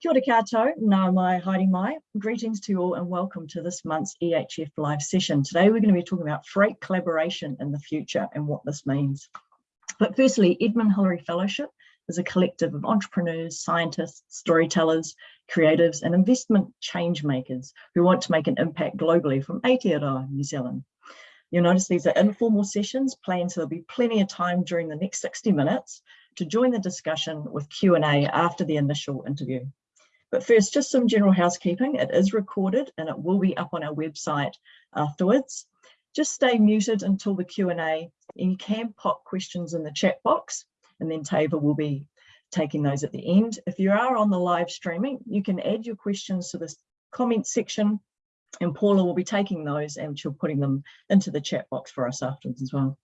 Kia ora koutou, nau mai, haere mai. Greetings to you all and welcome to this month's EHF live session. Today we're going to be talking about freight collaboration in the future and what this means. But firstly, Edmund Hillary Fellowship is a collective of entrepreneurs, scientists, storytellers, creatives and investment change makers who want to make an impact globally from Aotearoa, New Zealand. You'll notice these are informal sessions planned so there'll be plenty of time during the next 60 minutes to join the discussion with Q&A after the initial interview. But first, just some general housekeeping. It is recorded and it will be up on our website afterwards. Just stay muted until the Q&A and you can pop questions in the chat box and then Tava will be taking those at the end. If you are on the live streaming, you can add your questions to this comment section and Paula will be taking those and she'll putting them into the chat box for us afterwards as well.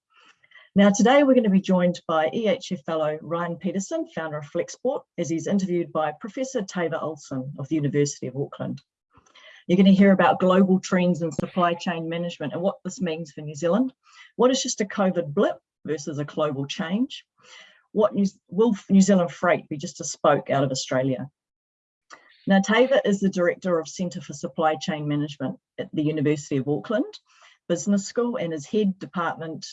Now, today we're going to be joined by EHF Fellow Ryan Petersen, founder of Flexport, as he's interviewed by Professor Tava Olsen of the University of Auckland. You're going to hear about global trends in supply chain management and what this means for New Zealand. What is just a COVID blip versus a global change? What New, will New Zealand Freight be just a spoke out of Australia? Now, Tava is the Director of Centre for Supply Chain Management at the University of Auckland Business School and is Head Department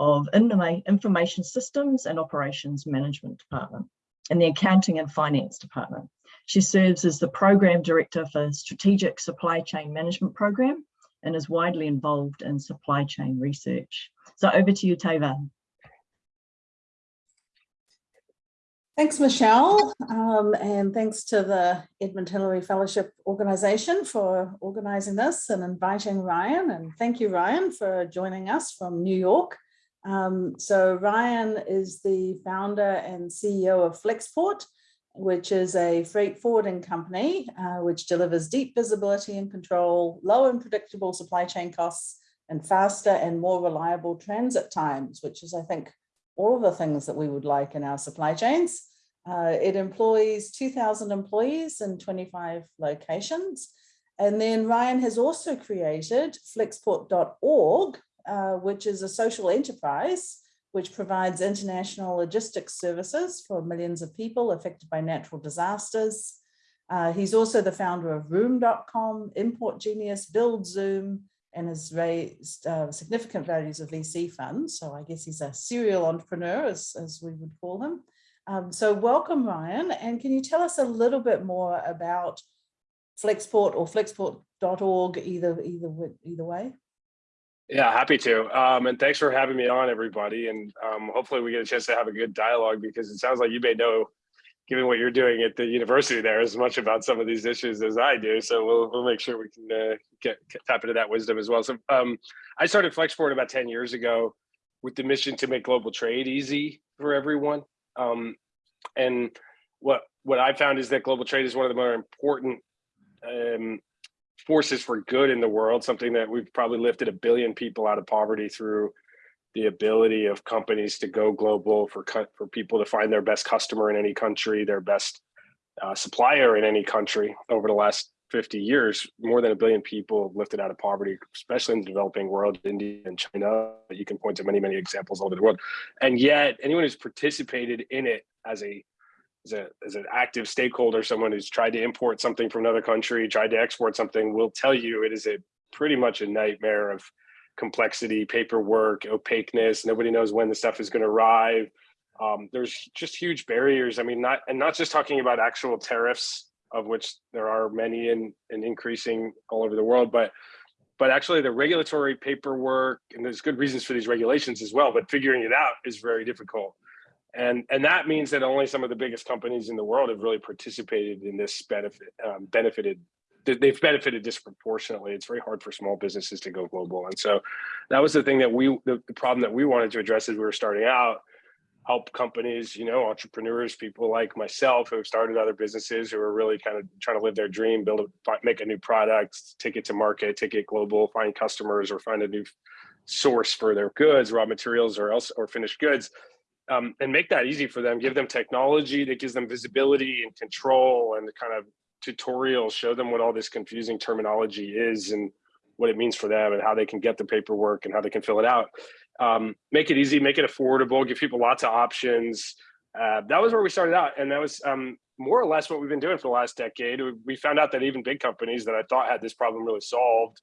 of Information Systems and Operations Management Department and the Accounting and Finance Department. She serves as the Program Director for Strategic Supply Chain Management Program and is widely involved in supply chain research. So over to you, Tava. Thanks, Michelle, um, and thanks to the Edmund Hillary Fellowship Organization for organizing this and inviting Ryan. And thank you, Ryan, for joining us from New York. Um, so Ryan is the founder and CEO of Flexport, which is a freight forwarding company, uh, which delivers deep visibility and control, low and predictable supply chain costs, and faster and more reliable transit times, which is, I think, all of the things that we would like in our supply chains. Uh, it employs 2,000 employees in 25 locations. And then Ryan has also created flexport.org, uh, which is a social enterprise which provides international logistics services for millions of people affected by natural disasters. Uh, he's also the founder of Room.com, Import Genius, Build Zoom, and has raised uh, significant values of VC funds. So I guess he's a serial entrepreneur, as, as we would call him. Um, so welcome, Ryan. And can you tell us a little bit more about Flexport or flexport.org, either, either, either way? Yeah, happy to. Um, and thanks for having me on, everybody. And um, hopefully we get a chance to have a good dialogue because it sounds like you may know, given what you're doing at the university there, as much about some of these issues as I do. So we'll, we'll make sure we can uh, get, get, tap into that wisdom as well. So um, I started Flexport about 10 years ago with the mission to make global trade easy for everyone. Um, and what what I found is that global trade is one of the more important um, forces for good in the world, something that we've probably lifted a billion people out of poverty through the ability of companies to go global for for people to find their best customer in any country, their best uh, supplier in any country over the last 50 years, more than a billion people lifted out of poverty, especially in the developing world, India and China. You can point to many, many examples all over the world. And yet anyone who's participated in it as a as, a, an active stakeholder, someone who's tried to import something from another country, tried to export something, will tell you it is a pretty much a nightmare of complexity, paperwork, opaqueness. Nobody knows when the stuff is going to arrive. Um, there's just huge barriers. I mean, not and not just talking about actual tariffs of which there are many and, and increasing all over the world, but but actually the regulatory paperwork, and there's good reasons for these regulations as well, but figuring it out is very difficult. And, and that means that only some of the biggest companies in the world have really participated in this benefit, um, benefited they've benefited disproportionately. It's very hard for small businesses to go global. And so that was the thing that we, the, the problem that we wanted to address as we were starting out help companies, you know, entrepreneurs, people like myself who have started other businesses who are really kind of trying to live their dream, build a, make a new product, take it to market, take it global, find customers or find a new source for their goods, raw materials or else or finished goods. Um, and make that easy for them, give them technology that gives them visibility and control and the kind of tutorials, show them what all this confusing terminology is and what it means for them and how they can get the paperwork and how they can fill it out um, make it easy, make it affordable, give people lots of options. Uh, that was where we started out. And that was um, more or less what we've been doing for the last decade. We- We found out that even big companies that I thought had this problem really solved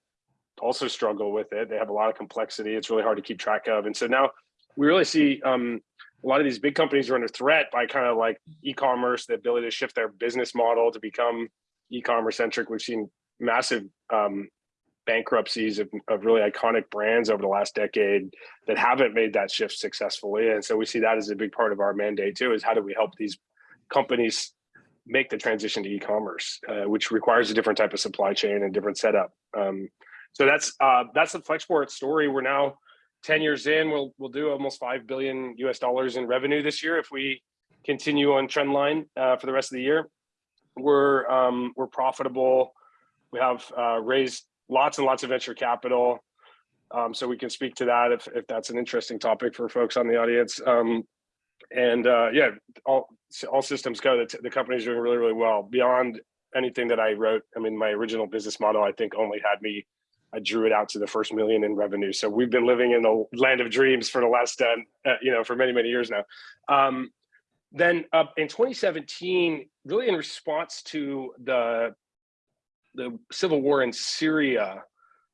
also struggle with it. They have a lot of complexity. It's really hard to keep track of. And so now we really see um, a lot of these big companies are under threat by kind of like e-commerce, the ability to shift their business model to become e-commerce centric. We've seen massive um, bankruptcies of, of really iconic brands over the last decade that haven't made that shift successfully. And so we see that as a big part of our mandate too, is how do we help these companies make the transition to e-commerce, uh, which requires a different type of supply chain and different setup. Um, so that's uh, that's the Flexport story. We're now 10 years in, we'll we'll do almost 5 billion US dollars in revenue this year if we continue on trend line uh, for the rest of the year. We're um, we're profitable. We have uh, raised lots and lots of venture capital. Um, so we can speak to that if, if that's an interesting topic for folks on the audience. Um, and uh, yeah, all, all systems go. The, the company's doing really, really well beyond anything that I wrote. I mean, my original business model, I think only had me, I drew it out to the first million in revenue. So we've been living in the land of dreams for the last, uh, uh, you know, for many, many years now. Um, then uh, in 2017, really in response to the the civil war in Syria,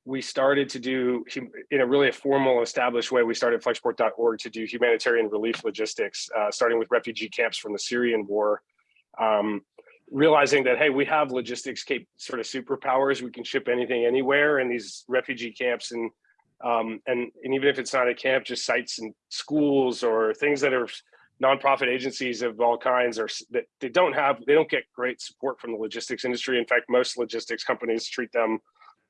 we started to do in a really a formal established way. We started flexport.org to do humanitarian relief logistics, uh, starting with refugee camps from the Syrian war. Um, realizing that, hey, we have logistics sort of superpowers. We can ship anything anywhere in these refugee camps. And, um, and, and even if it's not a camp, just sites and schools or things that are nonprofit agencies of all kinds are that they don't have they don't get great support from the logistics industry in fact most logistics companies treat them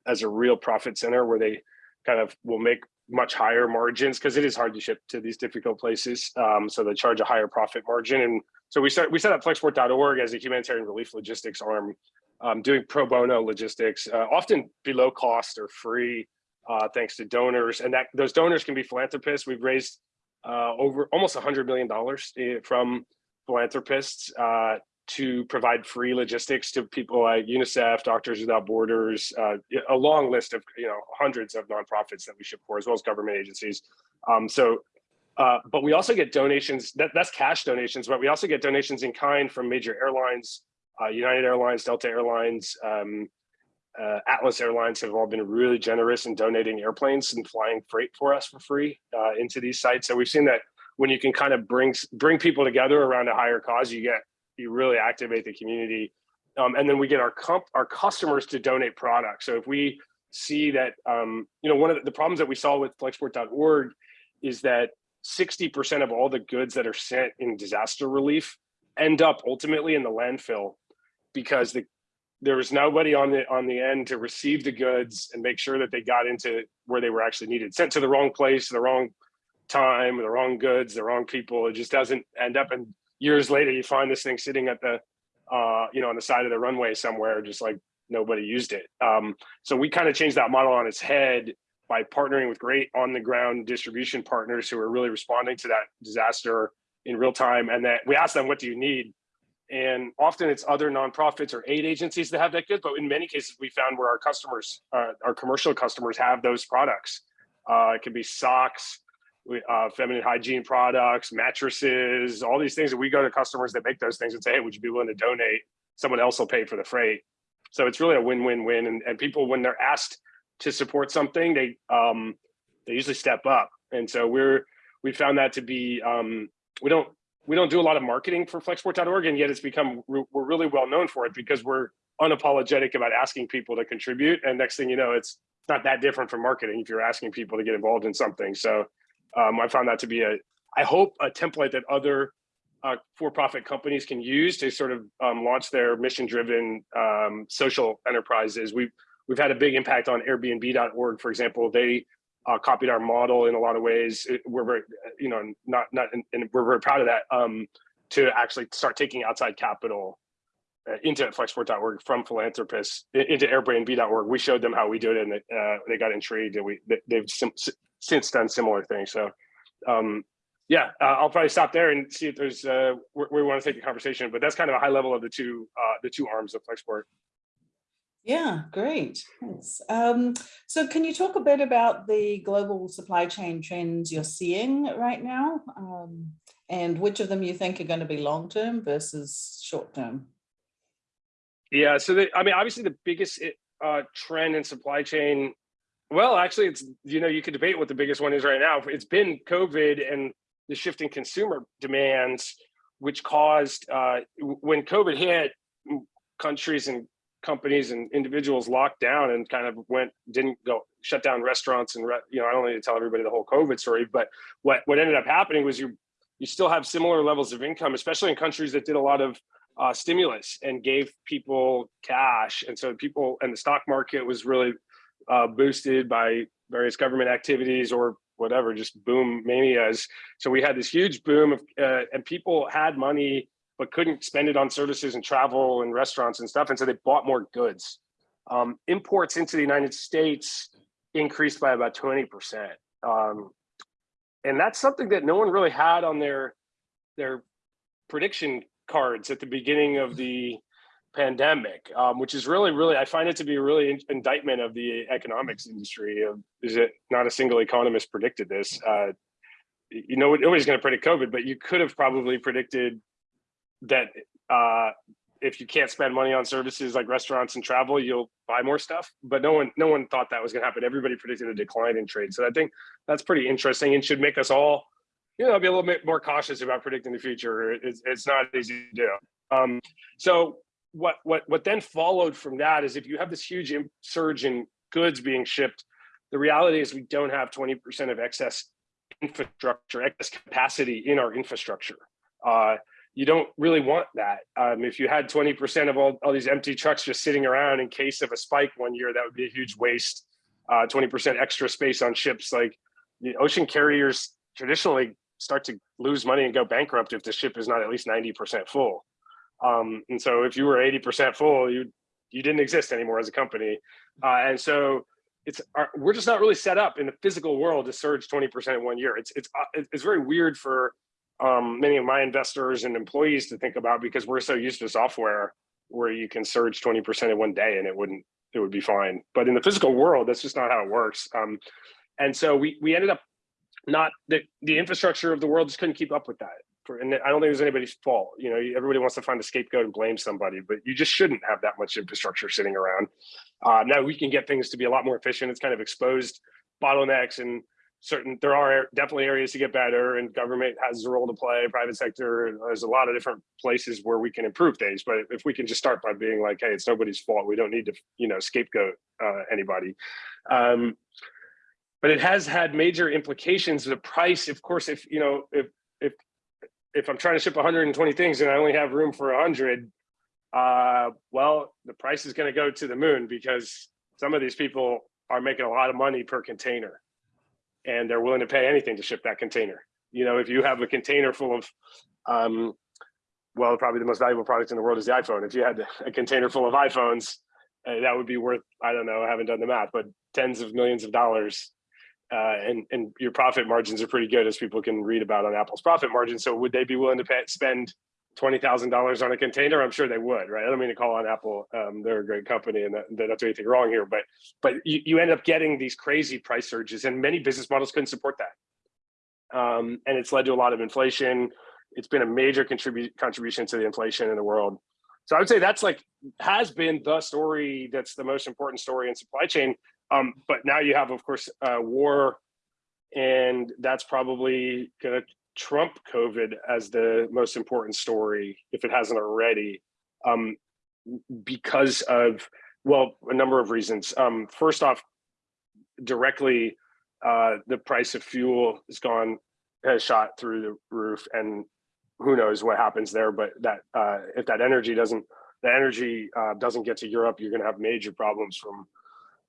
as a real profit center where they kind of will make much higher margins because it is hard to ship to these difficult places um, so they charge a higher profit margin. And so we start we set up flexport.org as a humanitarian relief logistics arm um, doing pro bono logistics uh, often below cost or free uh, thanks to donors. And that those donors can be philanthropists. We've raised uh, over almost $100 million eh, from philanthropists uh, to provide free logistics to people like UNICEF, Doctors Without Borders, uh, a long list of you know hundreds of nonprofits that we ship for, as well as government agencies. Um, so, uh, but we also get donations. That, that's cash donations, but we also get donations in kind from major airlines, uh, United Airlines, Delta Airlines, um, uh, Atlas Airlines have all been really generous in donating airplanes and flying freight for us for free uh, into these sites. So we've seen that when you can kind of bring bring people together around a higher cause, you get you really activate the community, um, and then we get our comp our customers to donate products. So if we see that, um, you know, one of the, problems that we saw with Flexport.org is that 60% of all the goods that are sent in disaster relief end up ultimately in the landfill because the there was nobody on the on the end to receive the goods and make sure that they got into where they were actually needed. Sent to the wrong place the wrong time the wrong goods the wrong people. It just doesn't end up and years later you find this thing sitting at the uh you know on the side of the runway somewhere just like nobody used it. Um so we kind of changed that model on its head by partnering with great on the ground distribution partners who are really responding to that disaster in real time. And that we asked them what do you need? And often it's other nonprofits or aid agencies that have that good, but in many cases we found where our customers, uh, our commercial customers have those products. Uh, it could be socks, uh, feminine hygiene products, mattresses, all these things that we go to customers that make those things and say, hey, would you be willing to donate? Someone else will pay for the freight. So it's really a win-win-win. And, and people, when they're asked to support something, they um, they usually step up. And so we're we found that to be um, we don't we don't do a lot of marketing for flexport.org and yet it's become we're really well known for it because we're unapologetic about asking people to contribute and next thing you know it's not that different from marketing if you're asking people to get involved in something so um, i found that to be a i hope a template that other uh, for-profit companies can use to sort of um, launch their mission-driven um, social enterprises we've we've had a big impact on airbnb.org for example they uh, copied our model in a lot of ways. It, we're very, you know, not not, and we're very proud of that. Um, to actually start taking outside capital uh, into flexport.org from philanthropists into airbnb.org we showed them how we do it and uh, they got intrigued and we they've since done similar things so um, yeah uh, i'll probably stop there and see if there's uh we, we want to take the conversation but that's kind of a high level of the two uh the two arms of flexport Yeah, great. Thanks. Um, so can you talk a bit about the global supply chain trends you're seeing right now? Um, and which of them you think are going to be long-term versus short-term? Yeah, so the, I mean, obviously the biggest uh, trend in supply chain, well, actually it's, you know, you could debate what the biggest one is right now. It's been COVID and the shifting consumer demands, which caused, uh, when COVID hit, countries and companies and individuals locked down and kind of went didn't go shut down restaurants and you know I don't need to tell everybody the whole COVID story, but what what ended up happening was you you still have similar levels of income, especially in countries that did a lot of uh, stimulus and gave people cash, and so people and the stock market was really uh, boosted by various government activities or whatever, just boom manias. So we had this huge boom of uh, and people had money but couldn't spend it on services and travel and restaurants and stuff. And so they bought more goods. Um, imports into the United States increased by about 20%. Um, and that's something that no one really had on their, their prediction cards at the beginning of the pandemic, um, which is really, really, I find it to be a really indictment of the economics industry. Of, is it not a single economist predicted this? Uh, you know, nobody's going to predict COVID, but you could have probably predicted that uh, if you can't spend money on services like restaurants and travel, you'll buy more stuff. But no one, no one thought that was going to happen. Everybody predicted a decline in trade. So I think that's pretty interesting and should make us all, you know, be a little bit more cautious about predicting the future. It's, it's not easy to do. Um, so what, what, what then followed from that is if you have this huge surge in goods being shipped, the reality is we don't have 20% of excess infrastructure, excess capacity in our infrastructure. Uh, you don't really want that. Um, if you had 20% of all, all these empty trucks just sitting around in case of a spike one year, that would be a huge waste. 20% uh, extra space on ships, like the ocean carriers traditionally start to lose money and go bankrupt if the ship is not at least 90% full. Um, and so if you were 80% full, you you didn't exist anymore as a company. Uh, and so it's our, we're just not really set up in the physical world to surge 20% in one year. It's it's uh, it's very weird for um, many of my investors and employees to think about because we're so used to software where you can surge 20% in one day and it wouldn't, it would be fine. But in the physical world, that's just not how it works. Um, and so we, we ended up not, the, the infrastructure of the world just couldn't keep up with that. For, and I don't think it was anybody's fault. You know, everybody wants to find a scapegoat and blame somebody, but you just shouldn't have that much infrastructure sitting around. Uh, now we can get things to be a lot more efficient. It's kind of exposed bottlenecks and certain there are definitely areas to get better and government has a role to play private sector there's a lot of different places where we can improve things but if we can just start by being like hey it's nobody's fault we don't need to you know scapegoat uh, anybody um, but it has had major implications the price of course if you know if if if i'm trying to ship 120 things and i only have room for 100 uh, well the price is going to go to the moon because some of these people are making a lot of money per container and they're willing to pay anything to ship that container. You know, if you have a container full of, um, well, probably the most valuable product in the world is the iPhone. If you had a container full of iPhones, uh, that would be worth, I don't know, I haven't done the math, but tens of millions of dollars. Uh, and, and your profit margins are pretty good as people can read about on Apple's profit margin. So would they be willing to pay, spend $20,000 on a container, I'm sure they would, right? I don't mean to call on Apple. Um, they're a great company and they're not doing anything wrong here, but but you, you end up getting these crazy price surges and many business models couldn't support that. Um, and it's led to a lot of inflation. It's been a major contribute contribution to the inflation in the world. So I would say that's like, has been the story that's the most important story in supply chain. Um, but now you have, of course, uh, war and that's probably gonna trump COVID as the most important story, if it hasn't already, um, because of, well, a number of reasons. Um, first off, directly, uh, the price of fuel has gone, has shot through the roof and who knows what happens there, but that uh, if that energy doesn't, the energy uh, doesn't get to Europe, you're gonna have major problems from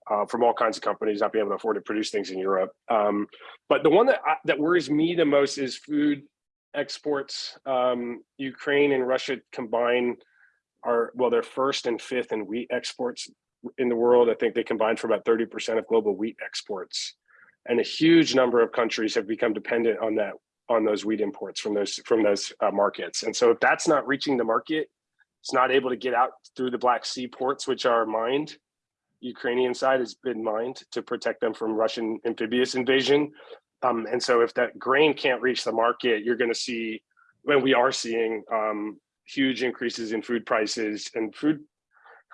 uh, from all kinds of companies not being able to afford to produce things in Europe. Um, but the one that I, that worries me the most is food exports. Um, Ukraine and Russia combine are well, they're first and fifth in wheat exports in the world. I think they combine for about 30% of global wheat exports. And a huge number of countries have become dependent on that on those wheat imports from those from those uh, markets. And so if that's not reaching the market, it's not able to get out through the Black Sea ports, which are mined Ukrainian side has been mined to protect them from Russian amphibious invasion. Um, and so if that grain can't reach the market, you're going to see, when we are seeing um, huge increases in food prices and food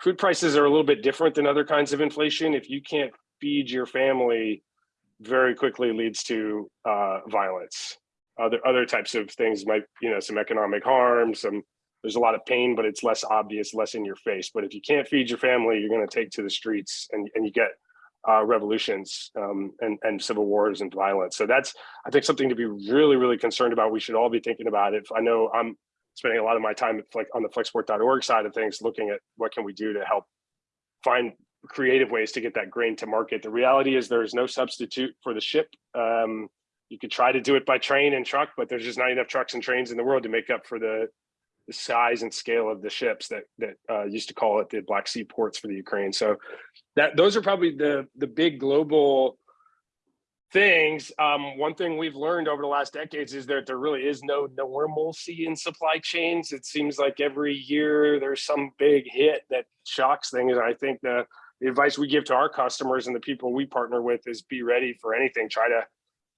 food prices are a little bit different than other kinds of inflation. If you can't feed your family, very quickly leads to uh, violence. Other other types of things might, you know, some economic harm, some there's a lot of pain, but it's less obvious, less in your face. But if you can't feed your family, you're going to take to the streets and, and you get uh, revolutions um, and, and civil wars and violence. So that's, I think, something to be really, really concerned about. We should all be thinking about it. I know I'm spending a lot of my time on the flexport.org side of things, looking at what can we do to help find creative ways to get that grain to market. The reality is there is no substitute for the ship. Um, you could try to do it by train and truck, but there's just not enough trucks and trains in the world to make up for the the size and scale of the ships that that uh, used to call it the Black Sea ports for the Ukraine. So that those are probably the the big global things. Um, one thing we've learned over the last decades is that there really is no normalcy in supply chains. It seems like every year there's some big hit that shocks things. And I think the, the advice we give to our customers and the people we partner with is be ready for anything. Try to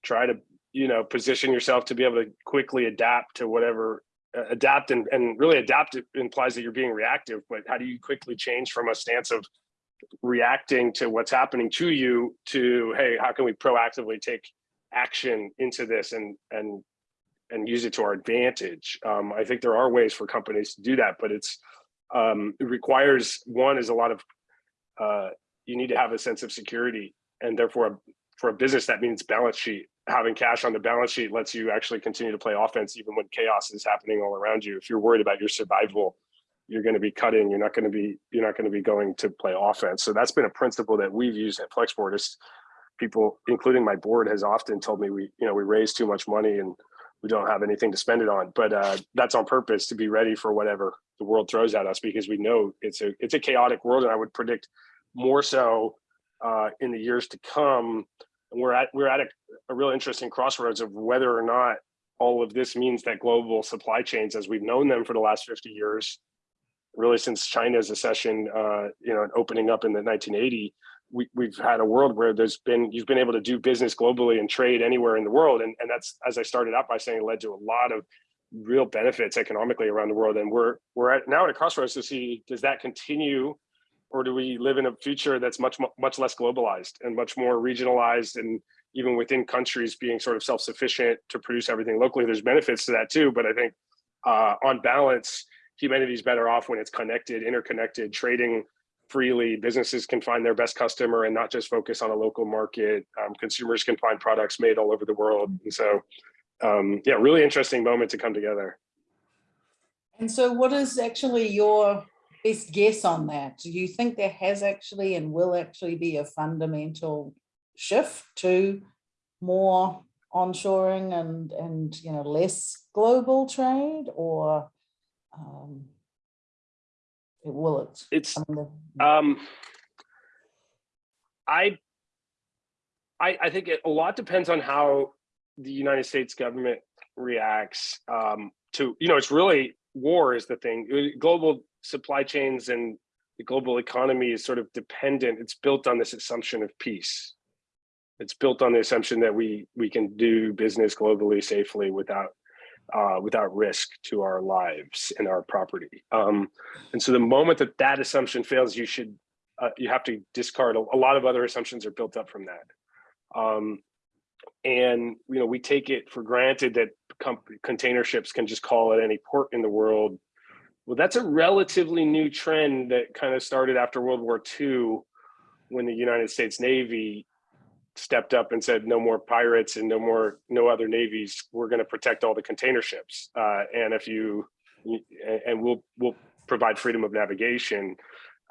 try to you know position yourself to be able to quickly adapt to whatever adapt and, and really adapt implies that you're being reactive, but how do you quickly change from a stance of reacting to what's happening to you to, hey, how can we proactively take action into this and, and, and use it to our advantage? Um, I think there are ways for companies to do that, but it's, um, it requires, one is a lot of, uh, you need to have a sense of security and therefore for a business that means balance sheet having cash on the balance sheet lets you actually continue to play offense even when chaos is happening all around you. If you're worried about your survival, you're going to be cutting. You're not going to be you're not going to be going to play offense. So that's been a principle that we've used at Flexport. Is people, including my board, has often told me we you know we raise too much money and we don't have anything to spend it on. But uh, that's on purpose to be ready for whatever the world throws at us because we know it's a it's a chaotic world, and I would predict more so uh, in the years to come we're at we're at a, a real interesting crossroads of whether or not all of this means that global supply chains as we've known them for the last 50 years really since china's accession uh, you know opening up in the 1980 we, we've had a world where there's been you've been able to do business globally and trade anywhere in the world. And, and that's as i started out by saying led to a lot of real benefits economically around the world. And we're we're at now at a crossroads to see does that continue or do we live in a future that's much much less globalized and much more regionalized and even within countries being sort of self-sufficient to produce everything locally? There's benefits to that too but i think uh, on balance humanity is better off when it's connected interconnected trading freely. Businesses can find their best customer and not just focus on a local market. Um, consumers can find products made all over the world. And so um, yeah really interesting moment to come together. And so what is actually your best guess on that? Do you think there has actually and will actually be a fundamental shift to more onshoring and and you know less global trade or um will it it's I um I I I think it, a lot depends on how the United States government reacts um to you know it's really war is the thing global supply chains and the global economy is sort of dependent. It's built on this assumption of peace. It's built on the assumption that we we can do business globally safely without uh, without risk to our lives and our property. Um, and so the moment that that assumption fails, you should uh, you have to discard a, a, lot of other assumptions are built up from that. Um, and you know we take it for granted that container ships can just call at any port in the world well, that's a relatively new trend that kind of started after World War II when the United States Navy stepped up and said no more pirates and no more no other navies. We're going to protect all the container ships. Uh, and if you and we'll we'll provide freedom of navigation.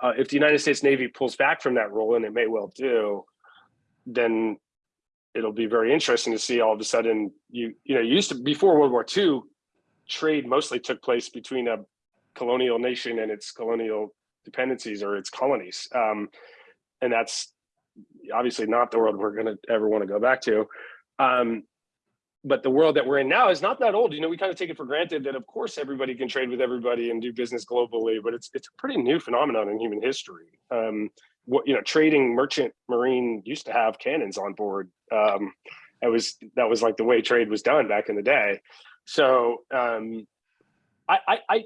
Uh, if the united states navy pulls back from that role and it may well do then it'll be very interesting to see all of a sudden you you know used to before world war ii trade mostly took place between a colonial nation and its colonial dependencies or its colonies. Um, and that's obviously not the world we're going to ever want to go back to. Um, but the world that we're in now is not that old. You know, we kind of take it for granted that of course everybody can trade with everybody and do business globally, but it's it's a pretty new phenomenon in human history. Um, what you know trading merchant marine used to have cannons on board um it was that was like the way trade was done back in the day so um I, I i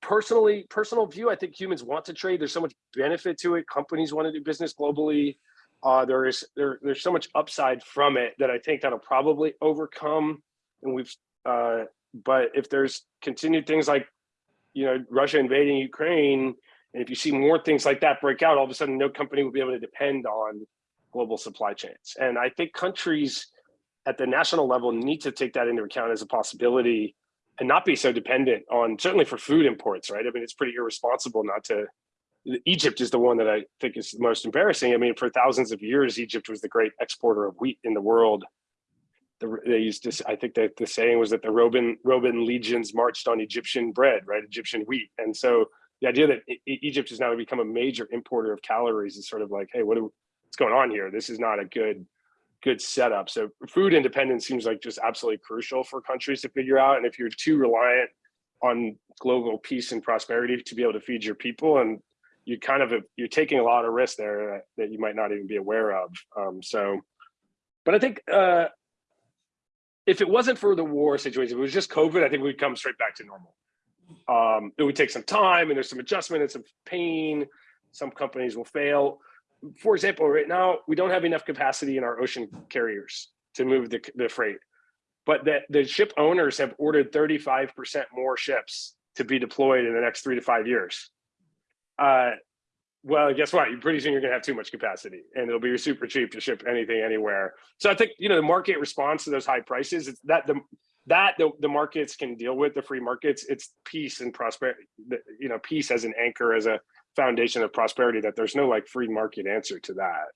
personally personal view i think humans want to trade. There's so much benefit to it. Companies want to do business globally. Uh there is there there's so much upside from it that i think that'll probably overcome and we've uh but if there's continued things like you know russia invading ukraine and if you see more things like that break out, all of a sudden, no company will be able to depend on global supply chains. And I think countries at the national level need to take that into account as a possibility and not be so dependent on, certainly for food imports, right? I mean, it's pretty irresponsible not to, Egypt is the one that I think is the most embarrassing. I mean, for thousands of years, Egypt was the great exporter of wheat in the world. The, they used to, I think that the saying was that the Roman, Roman legions marched on Egyptian bread, right? Egyptian wheat. And so the idea that E- Egypt has now become a major importer of calories is sort of like, hey, what do, what's going on here? This is not a good good setup. So food independence seems like just absolutely crucial for countries to figure out. And if you're too reliant on global peace and prosperity to be able to feed your people, and you kind of you're taking a lot of risk there that, you might not even be aware of. Um, so, but I think uh, if it wasn't for the war situation, if it was just COVID, I think we'd come straight back to normal um, it would take some time and there's some adjustment and some pain. Some companies will fail. For example, right now, we don't have enough capacity in our ocean carriers to move the, the freight, but that the ship owners have ordered 35% more ships to be deployed in the next three to five years. Uh, well, guess what? You pretty soon you're going to have too much capacity, and it'll be super cheap to ship anything anywhere. So I think you know the market response to those high prices. It's that the that the, the markets can deal with the free markets it's peace and prosperity you know peace as an anchor as a foundation of prosperity that there's no like free market answer to that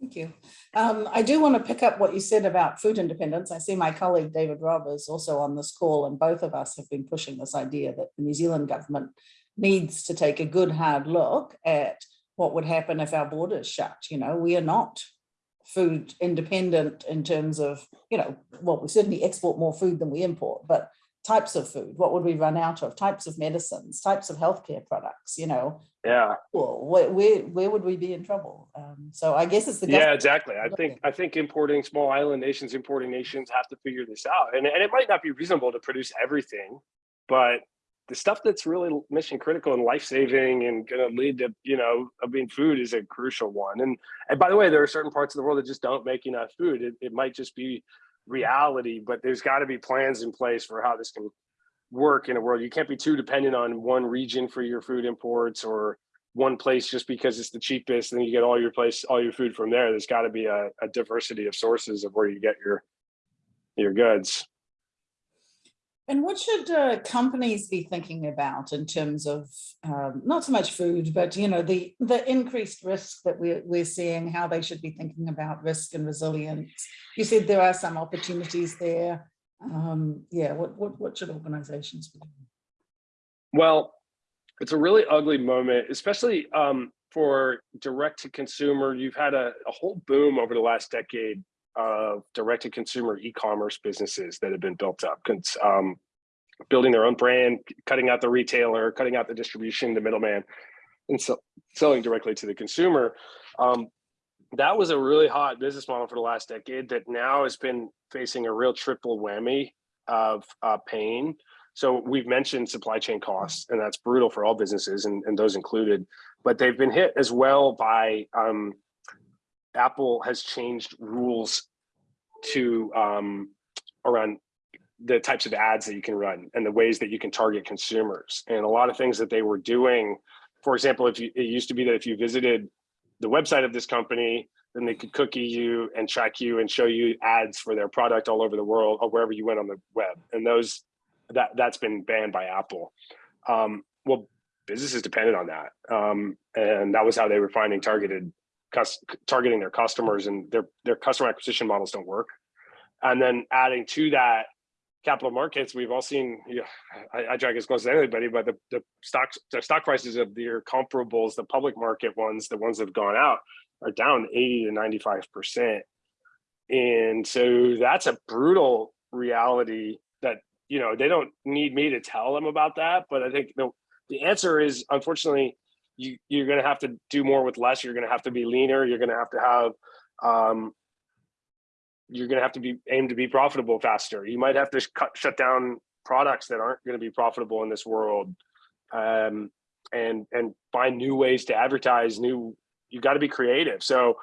Thank you. Um, I do want to pick up what you said about food independence. I see my colleague David Robb is also on this call and both of us have been pushing this idea that the New Zealand government needs to take a good hard look at what would happen if our borders shut. You know, we are not food independent in terms of, you know, well, we certainly export more food than we import, but types of food, what would we run out of? Types of medicines, types of healthcare products, you know, yeah. Well, where, where, where would we be in trouble? Um, so I guess it's the yeah exactly. I think i think importing small island nations importing nations have to figure this out. And, and it might not be reasonable to produce everything but the stuff that's really mission critical and life saving and going to lead to you know I mean food is a crucial one. And and by the way there are certain parts of the world that just don't make enough food. It, it might just be reality but there's got to be plans in place for how this can work in a world. You can't be too dependent on one region for your food imports or one place just because it's the cheapest and you get all your place all your food from there. There's got to be a, a diversity of sources of where you get your your goods And what should uh, companies be thinking about in terms of um, not so much food, but you know the the increased risk that we're we're seeing, how they should be thinking about risk and resilience? You said there are some opportunities there. Um, yeah, what what what should organizations be doing? Well, it's a really ugly moment, especially um, for direct to consumer. You've had a, a whole boom over the last decade of direct to consumer e-commerce businesses that have been built up, um, building their own brand, cutting out the retailer, cutting out the distribution, the middleman, and so selling directly to the consumer. Um, that was a really hot business model for the last decade that now has been facing a real triple whammy of uh, pain. So we've mentioned supply chain costs, and that's brutal for all businesses, and, and those included. But they've been hit as well by um, Apple has changed rules to um, around the types of ads that you can run and the ways that you can target consumers. And a lot of things that they were doing, for example, if you, it used to be that if you visited the website of this company, then they could cookie you and track you and show you ads for their product all over the world or wherever you went on the web. And those that that's been banned by Apple. Um, well, businesses depended on that, um, and that was how they were finding targeted targeting their customers, and their their customer acquisition models don't work. And then adding to that, capital markets, we've all seen. You know, I, I drag as close as anybody, but the the stocks, the stock prices of their comparables, the public market ones, the ones that have gone out, are down eighty to ninety five percent. And so that's a brutal reality that you know they don't need me to tell them about that but i think the, the answer is unfortunately you you're going to have to do more with less. You're going to have to be leaner. You're going to have to have um, you're going to have to be aim to be profitable faster. You might have to cut shut down products that aren't going to be profitable in this world, um, and and find new ways to advertise. New you got to be creative. So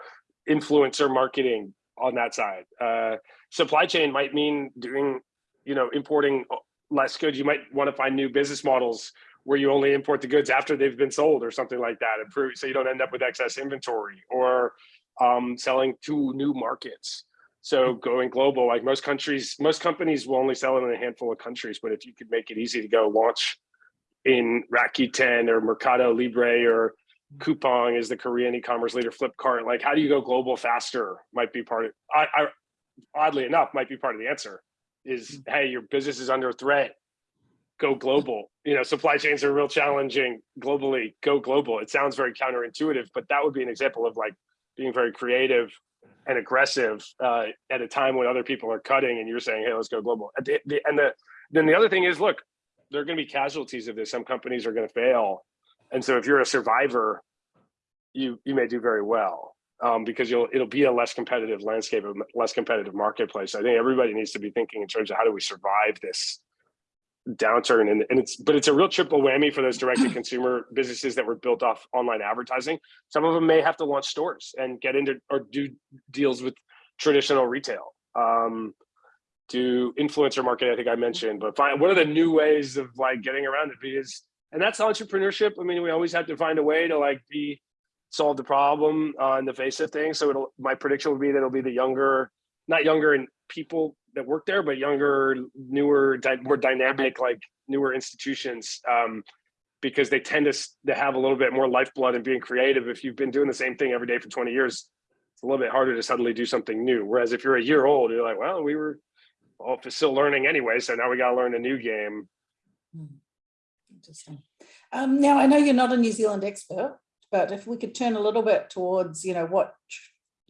influencer marketing on that side. Uh, supply chain might mean doing you know importing less goods. You might want to find new business models where you only import the goods after they've been sold or something like that, improve so you don't end up with excess inventory or um, selling to new markets. So mm-hmm. going global, like most countries, most companies will only sell in a handful of countries, but if you could make it easy to go launch in Rakuten or Mercado Libre or mm-hmm. Coupang is the Korean e-commerce leader, Flipkart, like how do you go global faster might be part of, I, I oddly enough, might be part of the answer is, mm-hmm. hey, your business is under threat, go global. You know, supply chains are real challenging globally, go global. It sounds very counterintuitive, but that would be an example of like being very creative and aggressive uh, at a time when other people are cutting and you're saying, hey, let's go global. The, the, and the, then the other thing is, look, there are going to be casualties of this. Some companies are going to fail. And so if you're a survivor, you, you may do very well um, because you'll, it'll be a less competitive landscape, a less competitive marketplace. I think everybody needs to be thinking in terms of how do we survive this downturn and, and it's but it's a real triple whammy for those direct to consumer businesses that were built off online advertising. Some of them may have to launch stores and get into or do deals with traditional retail. Um do influencer marketing i think i mentioned but find what are the new ways of like getting around it? Because and that's entrepreneurship. I mean we always have to find a way to like be solve the problem uh, in the face of things. So it'll my prediction would be that it'll be the younger not younger in people that work there, but younger, newer, more dynamic, like newer institutions, um, because they tend to, to have a little bit more lifeblood and being creative. If you've been doing the same thing every day for 20 years, it's a little bit harder to suddenly do something new. Whereas if you're a year old, you're like, well, we were all still learning anyway, so now we got to learn a new game. Hmm. Interesting. Um, now, I know you're not a New Zealand expert, but if we could turn a little bit towards, you know, what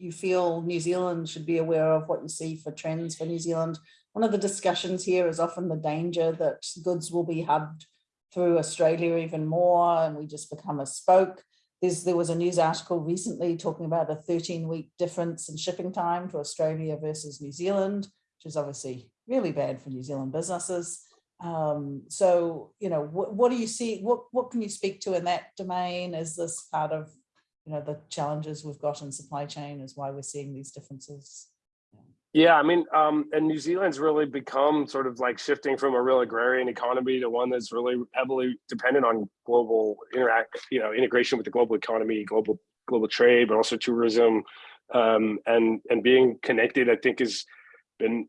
you feel New Zealand should be aware of, what you see for trends for New Zealand. One of the discussions here is often the danger that goods will be hubbed through Australia even more and we just become a spoke. There's, there was a news article recently talking about a 13 week difference in shipping time to Australia versus New Zealand, which is obviously really bad for New Zealand businesses. Um, so, you know, what, what do you see, what, what can you speak to in that domain? Is this part of you know, the challenges we've got in supply chain is why we're seeing these differences. Yeah, I mean, um, and New Zealand's really become sort of like shifting from a real agrarian economy to one that's really heavily dependent on global interact, you know, integration with the global economy, global global trade, but also tourism, um, and and being connected. I think has been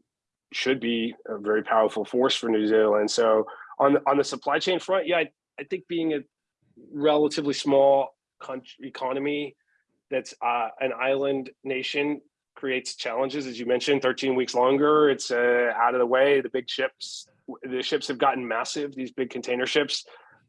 should be a very powerful force for New Zealand. So on the, on the supply chain front, yeah, I, I think being a relatively small country economy that's uh, an island nation creates challenges, as you mentioned, 13 weeks longer. It's uh, out of the way. The big ships, the ships have gotten massive. These big container ships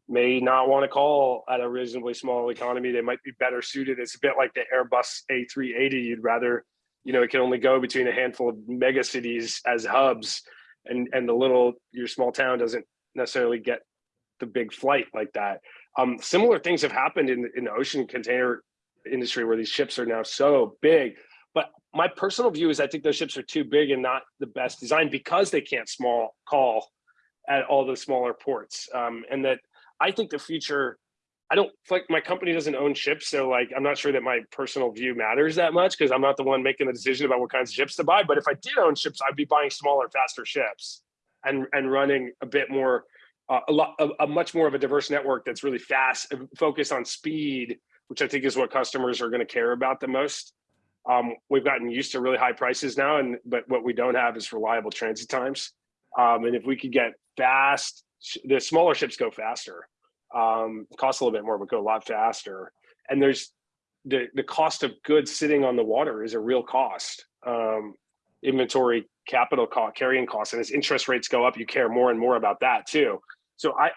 may not want to call at a reasonably small economy. They might be better suited. It's a bit like the Airbus A380. You'd rather, you know, it can only go between a handful of mega cities as hubs, and and the little your small town doesn't necessarily get the big flight like that. Um, similar things have happened in, in the ocean container industry where these ships are now so big. But my personal view is I think those ships are too big and not the best design because they can't small call at all the smaller ports. Um, and that I think the future, I don't like my company doesn't own ships. So like, I'm not sure that my personal view matters that much because I'm not the one making the decision about what kinds of ships to buy. But if I did own ships, I'd be buying smaller, faster ships and, and running a bit more uh, a lot a, a, much more of a diverse network that's really fast focused on speed which i think is what customers are going to care about the most. Um, we've gotten used to really high prices now and but what we don't have is reliable transit times. Um, and if we could get fast the smaller ships go faster um, cost a little bit more but go a lot faster. And there's the the cost of goods sitting on the water is a real cost. Um, inventory capital cost carrying costs and as interest rates go up you care more and more about that too so I,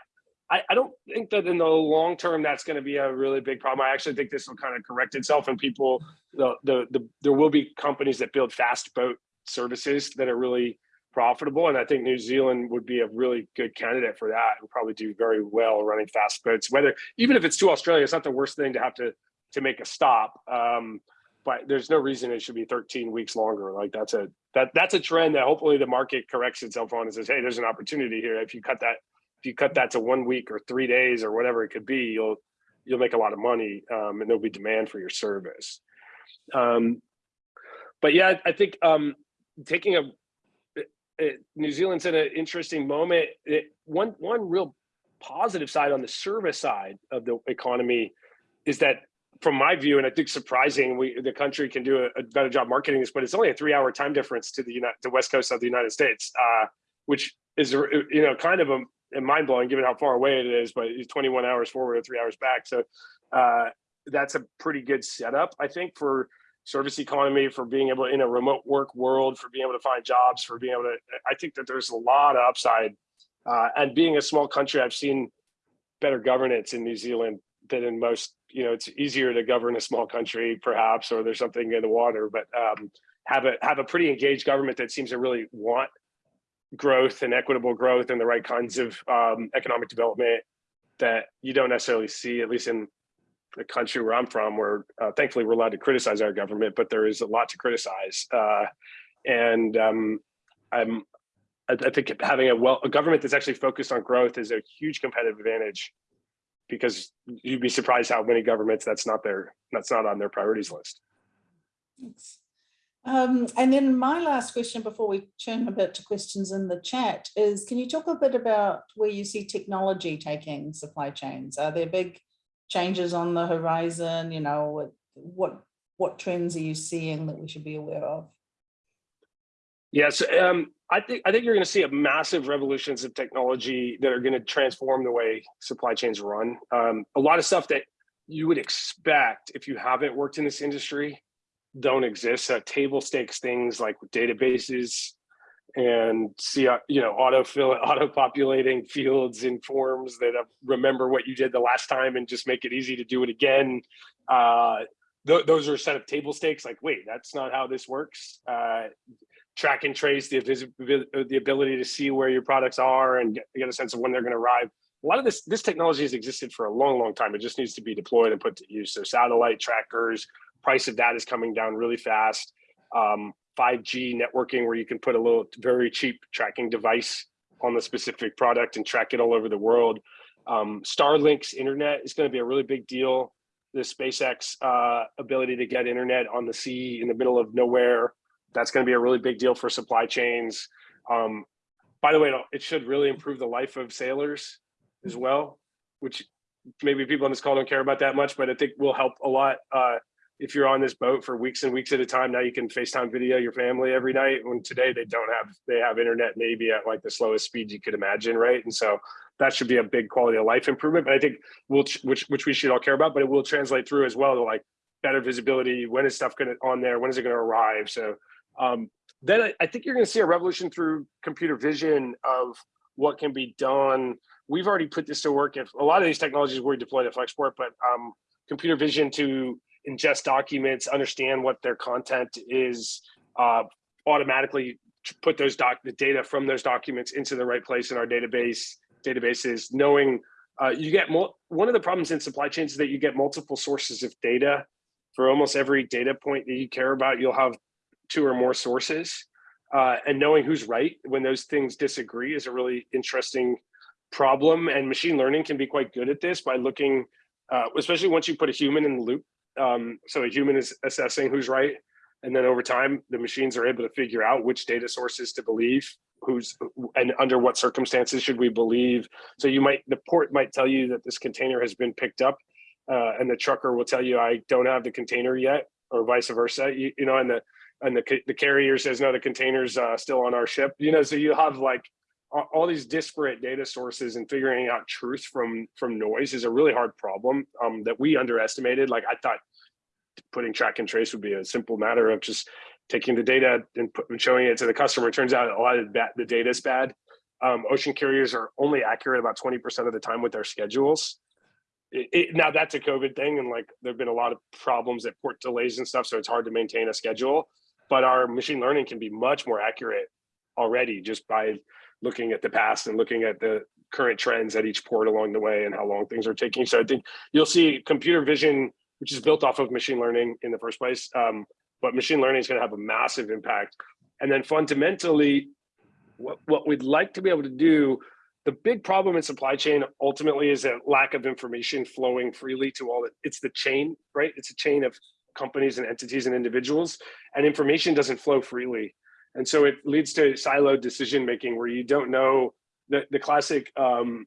I, I don't think that in the long term that's going to be a really big problem. I actually think this will kind of correct itself, and people, the, the the there will be companies that build fast boat services that are really profitable. And I think New Zealand would be a really good candidate for that. Would probably do very well running fast boats. Whether even if it's to Australia, it's not the worst thing to have to to make a stop. Um, but there's no reason it should be 13 weeks longer. Like that's a that that's a trend that hopefully the market corrects itself on and says, hey, there's an opportunity here. If you cut that, if you cut that to one week or three days or whatever it could be, you'll you'll make a lot of money um, and there'll be demand for your service. Um, but yeah, I think um, taking a it, New Zealand's in an interesting moment. It, one one real positive side on the service side of the economy is that, from my view, and I think surprising, we the country can do a, a better job marketing this, but it's only a three-hour time difference to the United, the west coast of the United States, uh, which is you know kind of a, a mind blowing given how far away it is. But it's 21 hours forward or three hours back, so uh, that's a pretty good setup, I think, for service economy, for being able in a remote work world, for being able to find jobs, for being able to, I think that there's a lot of upside. Uh, and being a small country, I've seen better governance in New Zealand than in most, you know, it's easier to govern a small country perhaps, or there's something in the water, but um, have a have a pretty engaged government that seems to really want growth and equitable growth and the right kinds of um, economic development that you don't necessarily see, at least in the country where I'm from, where uh, thankfully we're allowed to criticize our government, but there is a lot to criticize. Uh, and um, I'm, I, I think having a well a government that's actually focused on growth is a huge competitive advantage, because you'd be surprised how many governments that's not their that's not on their priorities list. Thanks. Um, and then my last question before we turn a bit to questions in the chat is, can you talk a bit about where you see technology taking supply chains? Are there big changes on the horizon? You know, what what what trends are you seeing that we should be aware of? Yes, um, I think I think you're going to see a massive revolutions of technology that are going to transform the way supply chains run. Um, a lot of stuff that you would expect if you haven't worked in this industry don't exist. Uh, table stakes things like databases and see, you know, auto fill, auto populating fields in forms that remember what you did the last time and just make it easy to do it again. Uh, th those are a set of table stakes. Like, wait, that's not how this works. Uh, track and trace the the ability to see where your products are and get, get a sense of when they're going to arrive. A lot of this this technology has existed for a long, long time. It just needs to be deployed and put to use. So satellite trackers, price of that is coming down really fast. Um, 5G networking where you can put a little very cheap tracking device on the specific product and track it all over the world. Um, Starlink's internet is going to be a really big deal. The SpaceX uh, ability to get internet on the sea in the middle of nowhere, that's going to be a really big deal for supply chains. Um, by the way, it should really improve the life of sailors as well, which maybe people on this call don't care about that much, but I think will help a lot. Uh, if you're on this boat for weeks and weeks at a time, now you can FaceTime video your family every night. When today they don't have, they have internet maybe at like the slowest speed you could imagine, right? And so that should be a big quality of life improvement. But I think we'll, which which we should all care about, but it will translate through as well to like better visibility. When is stuff going to on there? When is it going to arrive? So um, then I, I think you're going to see a revolution through computer vision of what can be done. We've already put this to work. If a lot of these technologies were deployed at Flexport, but um, computer vision to ingest documents, understand what their content is, uh, automatically put those doc the data from those documents into the right place in our database databases, knowing uh, you get one of the problems in supply chains is that you get multiple sources of data for almost every data point that you care about. You'll have two or more sources uh, and knowing who's right when those things disagree is a really interesting problem. And machine learning can be quite good at this by looking, uh, especially once you put a human in the loop um, so a human is assessing who's right. And then over time, the machines are able to figure out which data sources to believe, who's and under what circumstances should we believe. So you might, the port might tell you that this container has been picked up uh, and the trucker will tell you, I don't have the container yet or vice versa, you, you know, and the, and the, the carrier says, no, the container's uh, still on our ship, you know, so you have like all these disparate data sources and figuring out truth from from noise is a really hard problem um, that we underestimated. Like I thought putting track and trace would be a simple matter of just taking the data and, put, and showing it to the customer. It turns out a lot of that, the data is bad. Um, ocean carriers are only accurate about 20% of the time with their schedules. It, it, now that's a COVID thing. And like, there've been a lot of problems at port delays and stuff. So it's hard to maintain a schedule, but our machine learning can be much more accurate already just by looking at the past and looking at the current trends at each port along the way and how long things are taking. So I think you'll see computer vision, which is built off of machine learning in the first place. Um, but machine learning is going to have a massive impact. And then fundamentally, what, what we'd like to be able to do, the big problem in supply chain ultimately is a lack of information flowing freely to all the, it's the chain, right? It's a chain of companies and entities and individuals and information doesn't flow freely. And so it leads to siloed decision making where you don't know the, the classic um,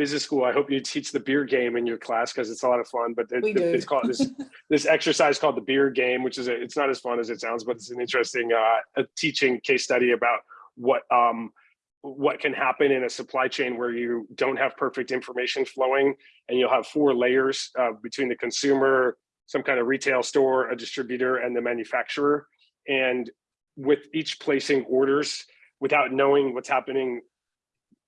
business school. I hope you teach the beer game in your class because it's a lot of fun. But it, it's called this this exercise called the beer game, which is a, it's not as fun as it sounds, but it's an interesting uh, a teaching case study about what um, what can happen in a supply chain where you don't have perfect information flowing, and you'll have four layers uh, between the consumer, some kind of retail store, a distributor, and the manufacturer. And with each placing orders without knowing what's happening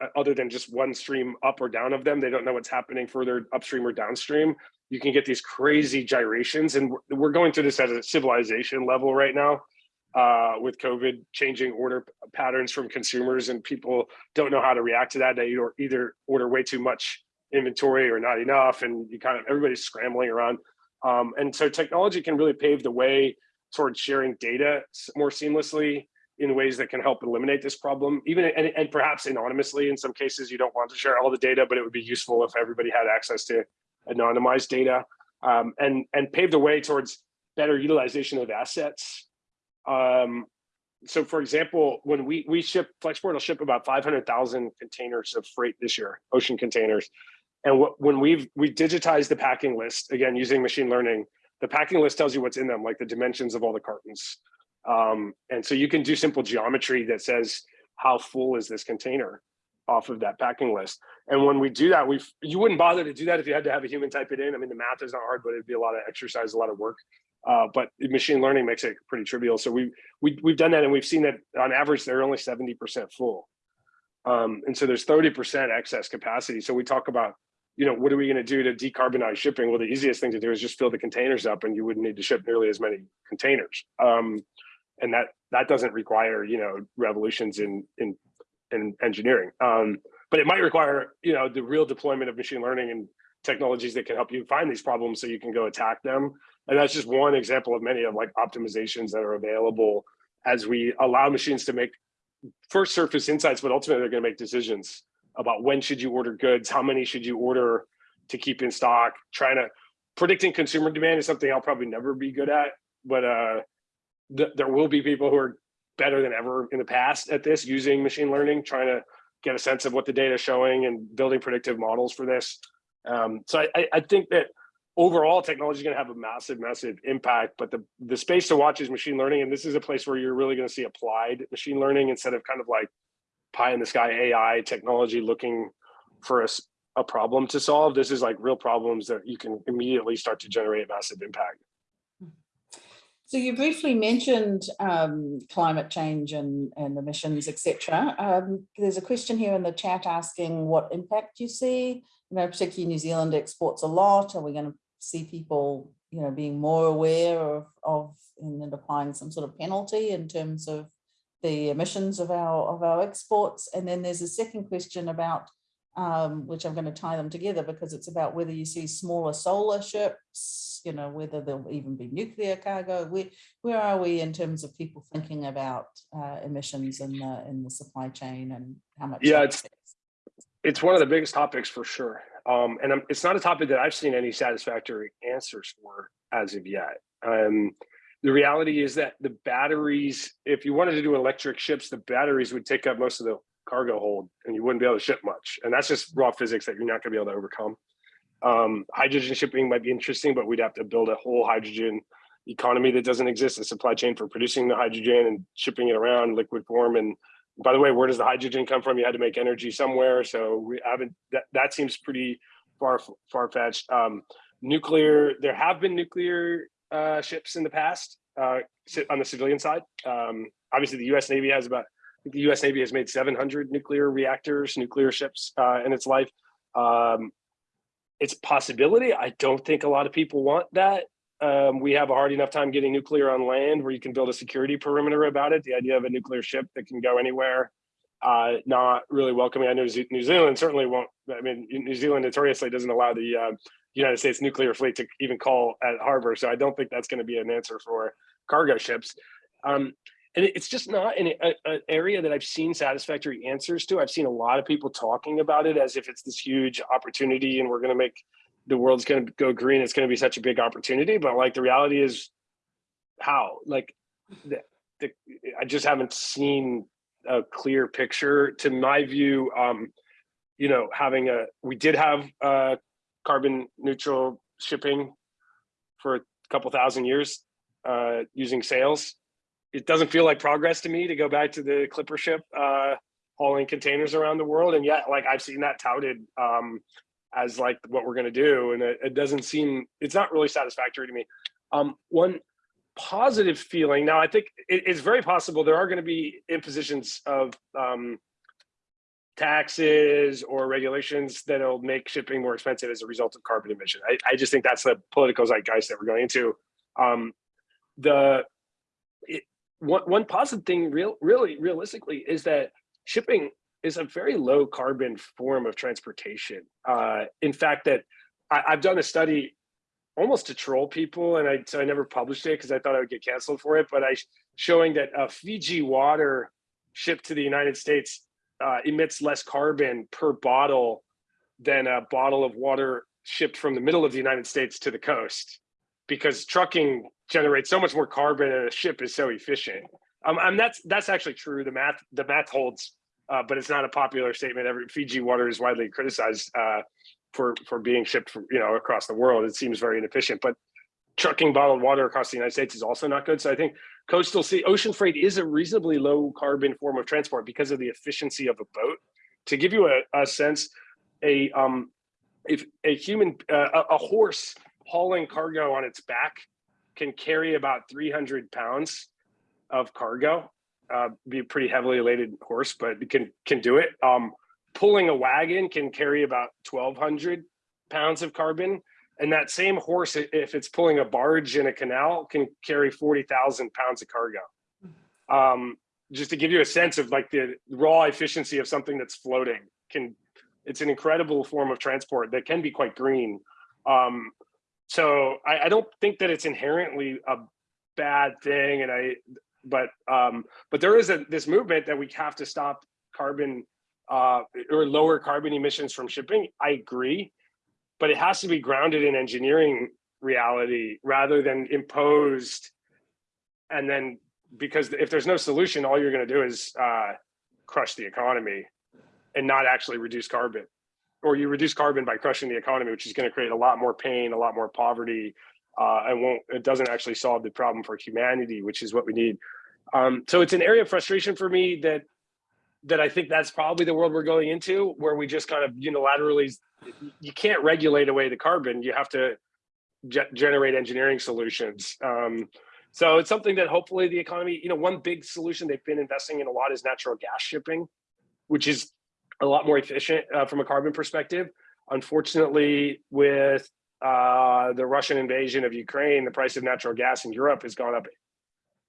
uh, other than just one stream up or down of them, they don't know what's happening further upstream or downstream. You can get these crazy gyrations, and we're- going through this at a civilization level right now uh, with COVID changing order patterns from consumers, and people don't know how to react to that. They either order way too much inventory or not enough, and you kind of everybody's scrambling around. Um, and so technology can really pave the way towards sharing data more seamlessly in ways that can help eliminate this problem, even and, and perhaps anonymously. In some cases, you don't want to share all the data, but it would be useful if everybody had access to anonymized data um, and and pave the way towards better utilization of assets. Um, so, for example, when we we ship Flexport will ship about five hundred thousand containers of freight this year, ocean containers, and what, when we've we digitized the packing list again using machine learning, the packing list tells you what's in them, like the dimensions of all the cartons. Um, and so you can do simple geometry that says how full is this container off of that packing list. And when we do that, we you wouldn't bother to do that if you had to have a human type it in. I mean, the math is not hard, but it'd be a lot of exercise, a lot of work. Uh, but machine learning makes it pretty trivial. So we we we've done that, and we've seen that on average they're only seventy percent full. Um, and so there's thirty percent excess capacity. So we talk about you know, what are we going to do to decarbonize shipping? Well, the easiest thing to do is just fill the containers up and you wouldn't need to ship nearly as many containers. Um, and that that doesn't require, you know, revolutions in in in engineering. Um, but it might require, you know, the real deployment of machine learning and technologies that can help you find these problems so you can go attack them. And that's just one example of many of like optimizations that are available as we allow machines to make first surface insights, but ultimately they're going to make decisions about when should you order goods, how many should you order to keep in stock. Trying to predicting consumer demand is something I'll probably never be good at, but uh, th there will be people who are better than ever in the past at this using machine learning, trying to get a sense of what the data is showing and building predictive models for this. Um, so I- I, think that overall technology is going to have a massive, massive impact, but the, the space to watch is machine learning. And this is a place where you're really going to see applied machine learning instead of kind of like pie in the sky AI technology looking for a problem to solve. This is like real problems that you can immediately start to generate massive impact. So you briefly mentioned um, climate change and, and emissions, etc. Um, there's a question here in the chat asking what impact you see. You know, particularly New Zealand exports a lot. Are we going to see people, you know, being more aware of, of and applying some sort of penalty in terms of the emissions of our of our exports? And then there's a second question about um, which I'm going to tie them together because it's about whether you see smaller solar ships, you know, whether there'll even be nuclear cargo. Where, where are we in terms of people thinking about uh, emissions in the in the supply chain and how much? Yeah, it's-? It's one of the biggest topics for sure. Um, and I'm, it's not a topic that I've seen any satisfactory answers for as of yet. Um, the reality is that the batteries, if you wanted to do electric ships, the batteries would take up most of the cargo hold and you wouldn't be able to ship much. And that's just raw physics that you're not gonna be able to overcome. Um, hydrogen shipping might be interesting, but we'd have to build a whole hydrogen economy that doesn't exist, a supply chain for producing the hydrogen and shipping it around liquid form. And by the way, where does the hydrogen come from? You had to make energy somewhere. So we haven't, that, that seems pretty far, far fetched. Um, nuclear, there have been nuclear uh, ships in the past uh, on the civilian side. Um, obviously the US Navy has about, the US Navy has made 700 nuclear reactors, nuclear ships uh, in its life. Um, it's a possibility. I don't think a lot of people want that. Um, we have a hard enough time getting nuclear on land where you can build a security perimeter about it. The idea of a nuclear ship that can go anywhere, uh, not really welcoming. I know New Zealand certainly won't. I mean, New Zealand notoriously doesn't allow the uh, United States nuclear fleet to even call at harbor, so I don't think that's going to be an answer for cargo ships. Um, and it's just not an, a- area that I've seen satisfactory answers to. I've seen a lot of people talking about it as if it's this huge opportunity and we're going to make the world's going to go green. It's going to be such a big opportunity, but like the reality is, how? Like, the, the, I just haven't seen a clear picture. To my view, um, you know, having a we did have uh, carbon neutral shipping for a couple thousand years uh, using sails. It doesn't feel like progress to me to go back to the clipper ship uh, hauling containers around the world, and yet, like I've seen that touted um, as like what we're going to do, and it, it doesn't seem it's not really satisfactory to me. Um, one positive feeling now, I think it, it's very possible there are going to be impositions of um, taxes or regulations that'll make shipping more expensive as a result of carbon emission. I, I just think that's the political zeitgeist that we're going into. Um, the it, one one positive thing, real really realistically, is that shipping is a very low carbon form of transportation. Uh, in fact, that I, I've done a study almost to troll people, and I so I never published it because I thought I would get canceled for it. But I showing that uh, Fiji water shipped to the United States uh, emits less carbon per bottle than a bottle of water shipped from the middle of the United States to the coast, because trucking generates so much more carbon and a ship is so efficient. Um, and that's that's actually true. The math the math holds, uh, but it's not a popular statement. Every Fiji water is widely criticized uh, for for being shipped from, you know across the world. It seems very inefficient, but trucking bottled water across the United States is also not good. So I think coastal sea ocean freight is a reasonably low carbon form of transport because of the efficiency of a boat. To give you a, a sense, a um, if a human uh, a, horse hauling cargo on its back can carry about 300 pounds of cargo. Uh, be a pretty heavily laden horse, but can can do it. Um, pulling a wagon can carry about 1,200 pounds of carbon. And that same horse, if it's pulling a barge in a canal, can carry 40,000 pounds of cargo. Um, just to give you a sense of like the raw efficiency of something that's floating can, it's an incredible form of transport that can be quite green. Um, so I, I don't think that it's inherently a bad thing. And I, but, um, but there is a, this movement that we have to stop carbon uh, or lower carbon emissions from shipping. I agree but it has to be grounded in engineering reality rather than imposed. And then because if there's no solution, all you're going to do is uh, crush the economy and not actually reduce carbon. Or you reduce carbon by crushing the economy, which is going to create a lot more pain, a lot more poverty, uh, and won't it doesn't actually solve the problem for humanity, which is what we need. Um, so it's an area of frustration for me that that I think that's probably the world we're going into, where we just kind of unilaterally you can't regulate away the carbon. You have to ge- generate engineering solutions. Um, so it's something that hopefully the economy, you know, one big solution they've been investing in a lot is natural gas shipping, which is a lot more efficient uh, from a carbon perspective. Unfortunately, with uh, the Russian invasion of Ukraine, the price of natural gas in Europe has gone up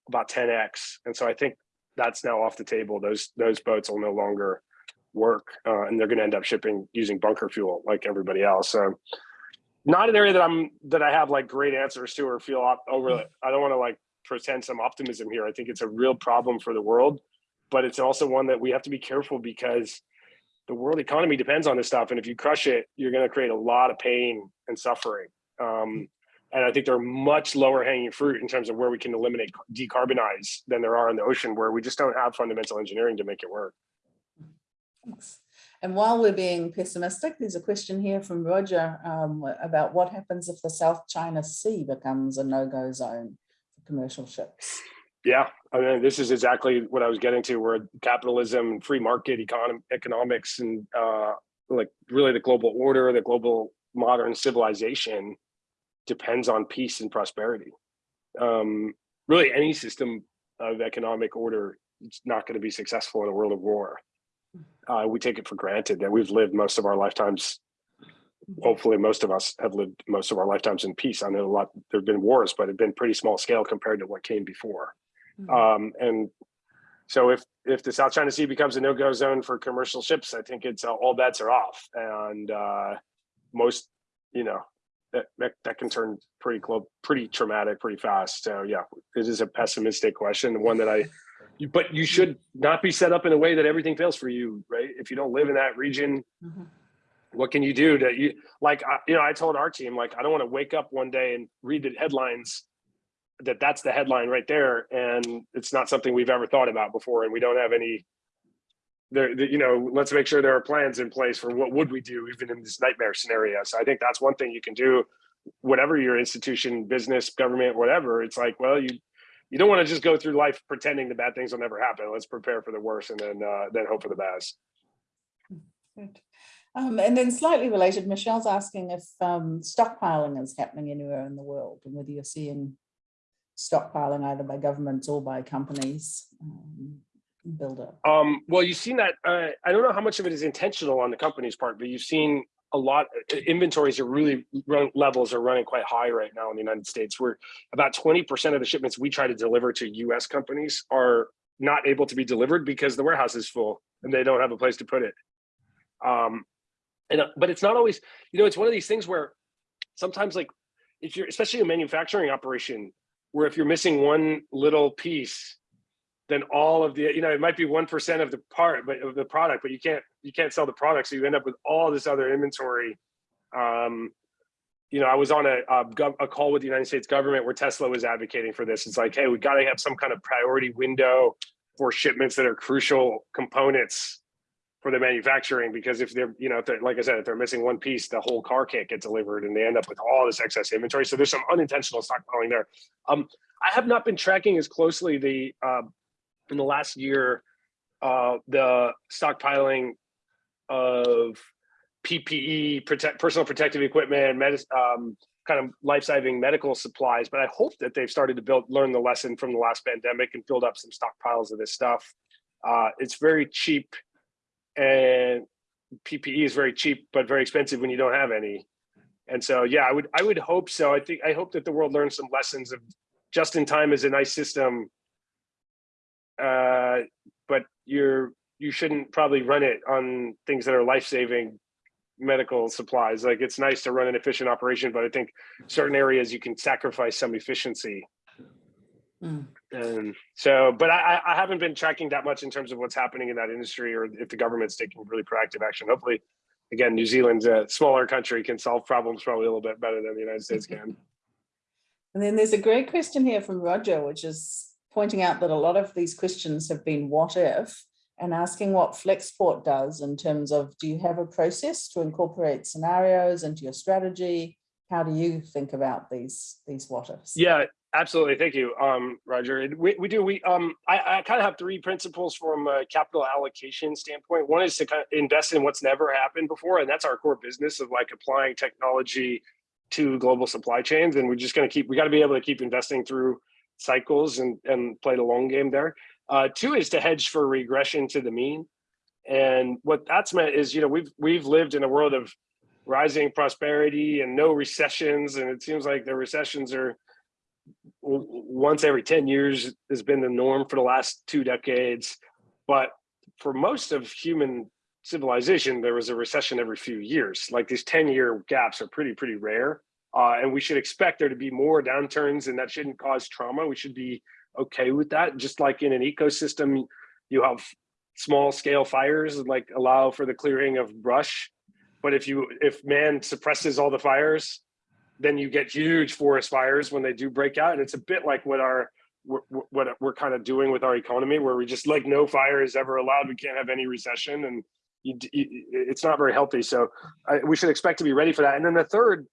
about 10x. And so I think that's now off the table. Those those boats will no longer work uh, and they're going to end up shipping using bunker fuel like everybody else. So not an area that I'm that I have like great answers to or feel op- over. I don't want to like pretend some optimism here. I think it's a real problem for the world, but it's also one that we have to be careful because the world economy depends on this stuff. And if you crush it, you're going to create a lot of pain and suffering. Um, and I think there are much lower hanging fruit in terms of where we can eliminate decarbonize than there are in the ocean, where we just don't have fundamental engineering to make it work. Thanks. And while we're being pessimistic, there's a question here from Roger um, about what happens if the South China Sea becomes a no-go zone for commercial ships. Yeah, I mean, this is exactly what I was getting to, where capitalism, free market economics, and uh, like really the global order, the global modern civilization depends on peace and prosperity. Um, really, any system of economic order is not going to be successful in a world of war. Uh, we take it for granted that we've lived most of our lifetimes hopefully most of us have lived most of our lifetimes in peace. I know a lot, there've been wars, but it'd been pretty small scale compared to what came before. Mhm. Um, and so if, if the South China Sea becomes a no-go zone for commercial ships, I think it's, uh, all bets are off. And, uh, most, you know, that, that, that can turn pretty close, pretty traumatic, pretty fast. So yeah, it is a pessimistic question, one that I, but you should not be set up in a way that everything fails for you, right? If you don't live in that region, Mhm. what can you do to you like I- you know i told our team like i don't want to wake up one day and read the headlines that that's the headline right there and it's not something we've ever thought about before and we don't have any there the- you know let's make sure there are plans in place for what would we do even in this nightmare scenario. So i think that's one thing you can do whatever your institution business government whatever. It's like well you you don't want to just go through life pretending the bad things will never happen. Let's prepare for the worst and then uh then hope for the best. Good. Um, and then slightly related, Michelle's asking if um, stockpiling is happening anywhere in the world and whether you're seeing stockpiling either by governments or by companies. Um, build up. Um, well, you've seen that. Uh, I don't know how much of it is intentional on the company's part, but you've seen a lot. uh, Inventories are really run, levels are running quite high right now in the United States. Where about twenty percent of the shipments we try to deliver to U.S. companies are not able to be delivered because the warehouse is full and they don't have a place to put it. Um, and uh, but it's not always. You know, it's one of these things where sometimes, like, if you're especially a manufacturing operation, where if you're missing one little piece then all of the you know it might be one percent of the part but of the product but you can't you can't sell the product. So you end up with all this other inventory. Um you know i was on a a, a call with the united states government where tesla was advocating for this. It's like hey we got to have some kind of priority window for shipments that are crucial components for the manufacturing because if they're you know they're, like i said if they're missing one piece the whole car can't get delivered and they end up with all this excess inventory. So there's some unintentional stockpiling there. Um i have not been tracking as closely the uh, in the last year, uh, the stockpiling of PPE, protect, personal protective equipment, um, kind of life-saving medical supplies. But I hope that they've started to build, learn the lesson from the last pandemic and build up some stockpiles of this stuff. Uh, it's very cheap, and PPE is very cheap but very expensive when you don't have any. And so, yeah, I would I would hope so. I think I hope that the world learns some lessons of just in time is a nice system uh, but you're you shouldn't probably run it on things that are life-saving medical supplies. Like it's nice to run an efficient operation, but I think certain areas you can sacrifice some efficiency. Mm. And so, but I, I- I haven't been tracking that much in terms of what's happening in that industry or if the government's taking really proactive action. Hopefully, again, New Zealand's a smaller country can solve problems probably a little bit better than the United States can. And then there's a great question here from Roger, which is pointing out that a lot of these questions have been what if and asking what Flexport does in terms of do you have a process to incorporate scenarios into your strategy? How do you think about these these what ifs? Yeah, absolutely. Thank you, um, Roger. We, we do, we, um, I, I kind of have three principles from a capital allocation standpoint. One is to kind of invest in what's never happened before, and that's our core business of like applying technology to global supply chains. And we're just going to keep, we got to be able to keep investing through cycles and, and play the long game there. Uh, two is to hedge for regression to the mean. And what that's meant is, you know, we've, we've lived in a world of rising prosperity and no recessions. And it seems like the recessions are once every 10 years has been the norm for the last two decades. But for most of human civilization, there was a recession every few years. Like these 10 year gaps are pretty, pretty rare. Uh, and we should expect there to be more downturns and that shouldn't cause trauma. We should be okay with that. Just like in an ecosystem, you have small scale fires like allow for the clearing of brush. But if you if man suppresses all the fires, then you get huge forest fires when they do break out. And it's a bit like what our what what we're kind of doing with our economy, where we just like no fire is ever allowed. We can't have any recession, and you, you, it's not very healthy. So I, we should expect to be ready for that. And then the third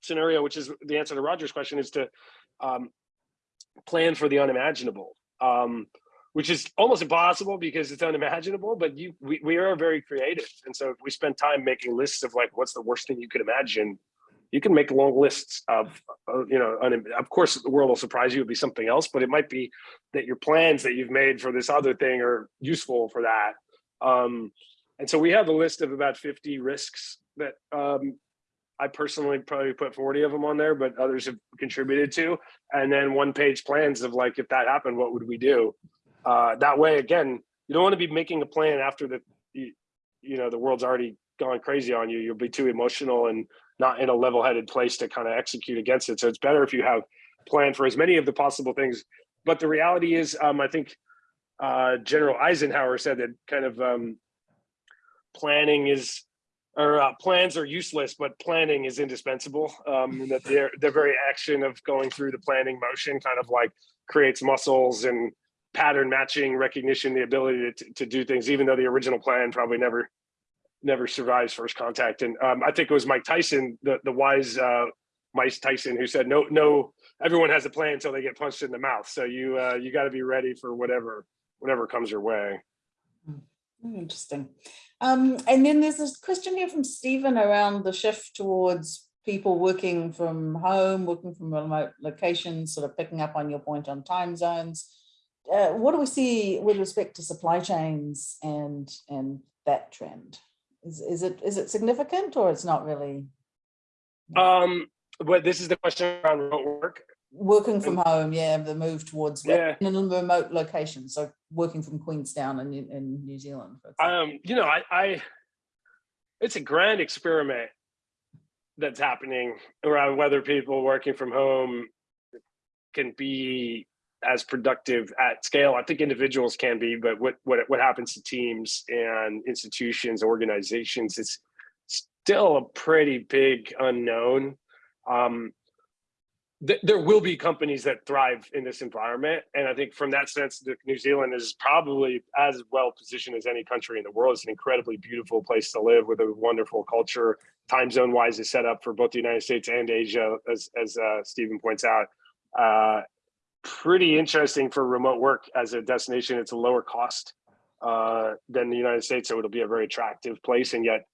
scenario, which is the answer to Roger's question, is to um, plan for the unimaginable, um, which is almost impossible because it's unimaginable. But you, we, we are very creative, and so if we spend time making lists of like what's the worst thing you could imagine, you can make long lists of, uh, you know, of course the world will surprise you. It'll be something else, but it might be that your plans that you've made for this other thing are useful for that. Um, and so we have a list of about 50 risks that um, I personally probably put 40 of them on there, but others have contributed to. And then one page plans of like, if that happened, what would we do? Uh, that way, again, you don't want to be making a plan after the, you, you know, the world's already gone crazy on you. You'll be too emotional and not in a level headed place to kind of execute against it. So it's better if you have planned for as many of the possible things. But the reality is, um, I think uh, General Eisenhower said that kind of um, planning is or uh, plans are useless, but planning is indispensable. Um, that their the very action of going through the planning motion kind of like creates muscles and pattern matching recognition, the ability to, to do things, even though the original plan probably never never survives first contact. And um, I think it was Mike Tyson, the the wise uh, Mike Tyson, who said, "No, no, everyone has a plan until they get punched in the mouth. So you uh, you got to be ready for whatever whatever comes your way." Hmm, Interesting. Um, and then there's this question here from Stephen around the shift towards people working from home, working from remote locations, sort of picking up on your point on time zones. Uh, what do we see with respect to supply chains and and that trend? Is, is it is it significant or it's not really Um, but this is the question around remote work. Working from home? Yeah, the move towards Yeah. in a remote location. So working from Queenstown in, New- in New Zealand. Um, you know, I, I, it's a grand experiment that's happening around whether people working from home can be as productive at scale. I think individuals can be, but what what what happens to teams and institutions, organizations, it's still a pretty big unknown. Um, th- there will be companies that thrive in this environment. And I think from that sense, New Zealand is probably as well positioned as any country in the world. It's an incredibly beautiful place to live with a wonderful culture. Time zone wise is set up for both the United States and Asia, as, as uh, Stephen points out. Uh, pretty interesting for remote work as a destination. It's a lower cost uh, than the United States, so it'll be a very attractive place. And yet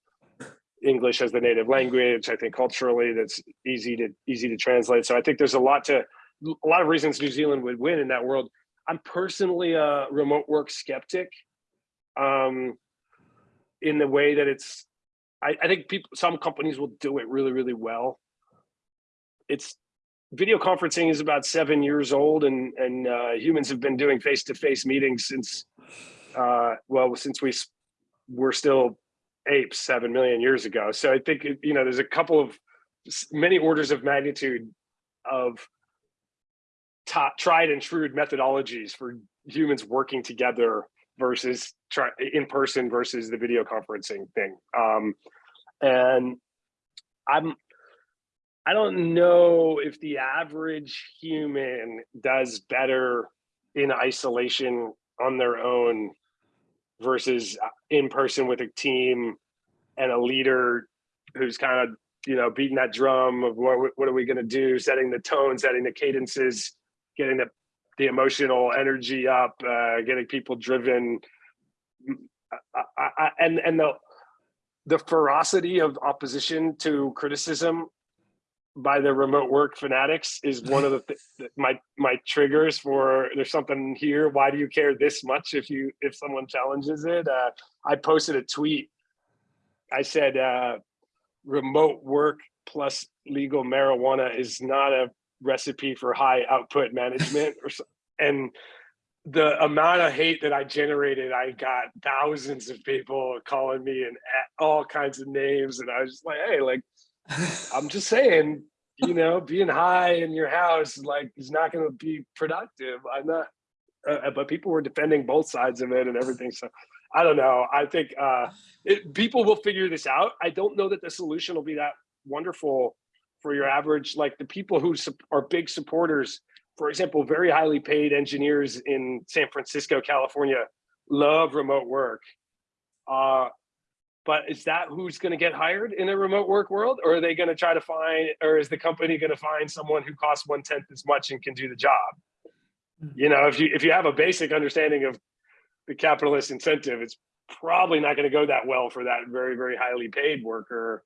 English as the native language. I think culturally that's easy to easy to translate. So I think there's a lot to a lot of reasons New Zealand would win in that world. I'm personally a remote work skeptic. Um, in the way that it's, I, I think people, some companies will do it really, really well. It's video conferencing is about seven years old, and and uh, humans have been doing face-to-face meetings since, uh, well, since we were still apes seven million years ago. So I think you know there's a couple of many orders of magnitude of tried and true methodologies for humans working together versus in person versus the video conferencing thing. Um, and I'm I don't know if the average human does better in isolation on their own versus uh, in person with a team and a leader who's kind of you know beating that drum of what what are we going to do setting the tone setting the cadences getting the the emotional energy up uh getting people driven. I, I, and and the the ferocity of opposition to criticism by the remote work fanatics is one of the th- my my triggers for there's something here why do you care this much if you if someone challenges it? Uh, i posted a tweet. I said uh, remote work plus legal marijuana is not a recipe for high output management or so, and the amount of hate that i generated i got thousands of people calling me and all kinds of names and i was just like hey like I'm just saying, you know, being high in your house like is not going to be productive. I'm not, uh, but people were defending both sides of it and everything. So I don't know. I think uh, it, people will figure this out. I don't know that the solution will be that wonderful for your average, like the people who are big supporters. For example, very highly paid engineers in San Francisco, California, love remote work. Uh, but is that who's going to get hired in a remote work world or are they going to try to find or is the company going to find someone who costs one tenth as much and can do the job? Hmm. You know if you if you have a basic understanding of the capitalist incentive it's probably not going to go that well for that very very highly paid worker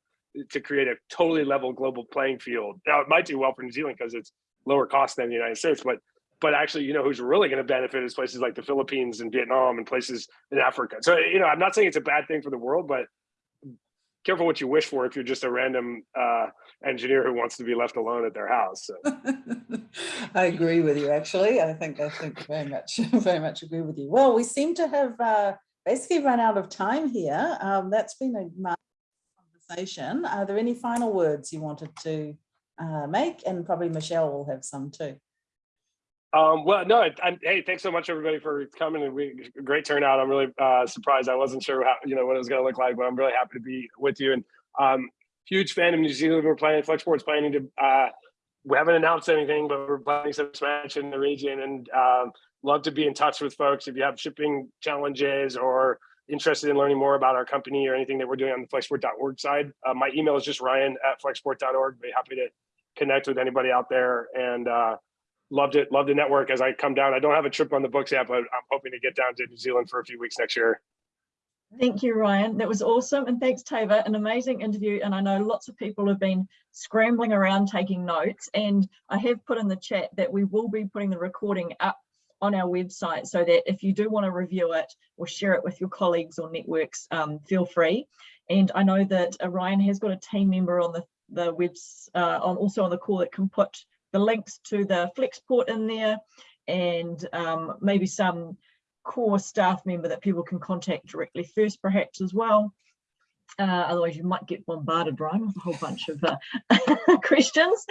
to create a totally level global playing field. Now it might do well for new zealand because it's lower cost than the united states but but actually, you know, who's really going to benefit is places like the Philippines and Vietnam and places in Africa. So, you know, I'm not saying it's a bad thing for the world, but careful what you wish for if you're just a random uh, engineer who wants to be left alone at their house. So. I agree with you, actually. I think, I think very much, very much agree with you. Well, we seem to have uh, basically run out of time here. Um, That's been a conversation. Are there any final words you wanted to uh, make? And probably Michelle will have some too. Um, well, no, I, I, hey, thanks so much everybody for coming and we great turnout. I'm really uh, surprised. I wasn't sure how, you know, what it was going to look like, but I'm really happy to be with you. And um, huge fan of New Zealand. We're planning, Flexport's planning to, uh, we haven't announced anything, but we're planning some expansion in the region and um, love to be in touch with folks. If you have shipping challenges or interested in learning more about our company or anything that we're doing on the flexport.org side, uh, my email is just ryan at flexport.org. Be happy to connect with anybody out there and uh, loved it. Love the network as I come down. I don't have a trip on the books yet, but I'm hoping to get down to New Zealand for a few weeks next year. Thank you, Ryan. That was awesome. And thanks, Tava. An amazing interview. And I know lots of people have been scrambling around taking notes. And I have put in the chat that we will be putting the recording up on our website so that if you do want to review it or share it with your colleagues or networks, um, feel free. And I know that uh, Ryan has got a team member on the, the webs, uh, on also on the call that can put the links to the Flexport in there and um, maybe some core staff member that people can contact directly first perhaps as well. Uh, otherwise you might get bombarded, Ryan, with a whole bunch of uh, questions.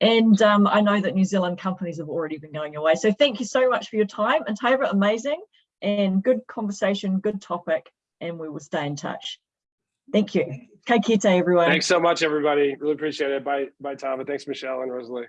And um, I know that New Zealand companies have already been going away. So thank you so much for your time. And Tava, amazing and good conversation, good topic, and we will stay in touch. Thank you. Ka kite, everyone. Thanks so much, everybody. Really appreciate it. Bye, bye, Tava. Thanks, Michelle and Rosalie.